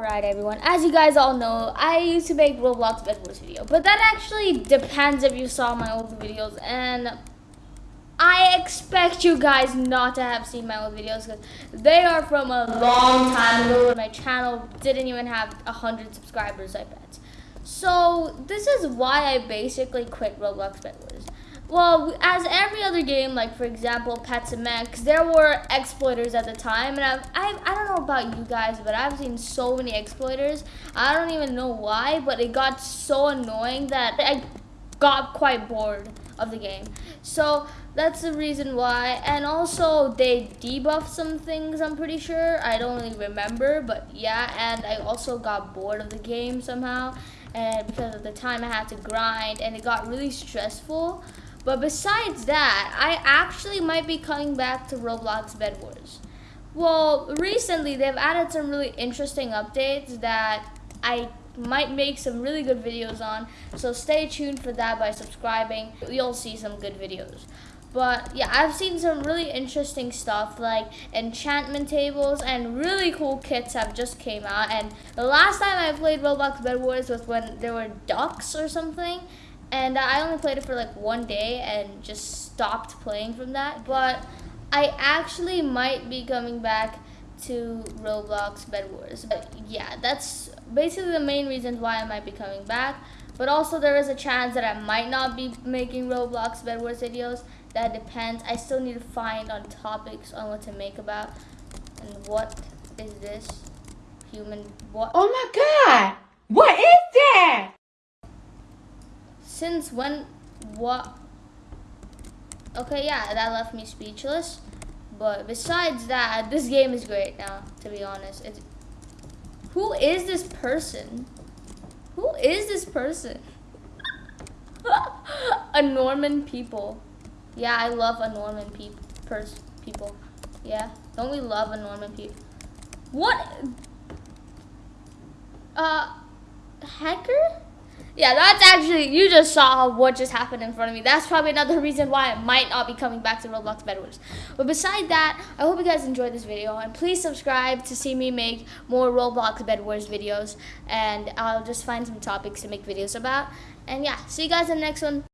Alright everyone, as you guys all know, I used to make Roblox Bed Wars video, but that actually depends if you saw my old videos, and I expect you guys not to have seen my old videos, because they are from a long time ago my channel didn't even have 100 subscribers, I bet. So, this is why I basically quit Roblox Bed Wars. Well, as every other game, like for example, Pets and Mechs, there were exploiters at the time, and I've, I've, I don't know about you guys, but I've seen so many exploiters. I don't even know why, but it got so annoying that I got quite bored of the game. So that's the reason why. And also they debuffed some things, I'm pretty sure. I don't really remember, but yeah. And I also got bored of the game somehow. And because of the time I had to grind and it got really stressful. But besides that, I actually might be coming back to Roblox Bed Wars. Well, recently they've added some really interesting updates that I might make some really good videos on. So stay tuned for that by subscribing. You'll see some good videos. But yeah, I've seen some really interesting stuff like enchantment tables and really cool kits have just came out. And the last time I played Roblox Bed Wars was when there were ducks or something and I only played it for like one day and just stopped playing from that. But I actually might be coming back to Roblox Bed Wars. But yeah, that's basically the main reasons why I might be coming back. But also there is a chance that I might not be making Roblox Bed Wars videos. That depends. I still need to find on topics on what to make about. And what is this? Human what? Oh my god! What is? Since when? What? Okay, yeah, that left me speechless. But besides that, this game is great now, to be honest. It's, who is this person? Who is this person? a Norman people. Yeah, I love a Norman pe pers people. Yeah, don't we love a Norman people? What? Uh, hacker? Yeah, that's actually, you just saw what just happened in front of me. That's probably another reason why I might not be coming back to Roblox Bed Wars. But beside that, I hope you guys enjoyed this video. And please subscribe to see me make more Roblox Bed Wars videos. And I'll just find some topics to make videos about. And yeah, see you guys in the next one.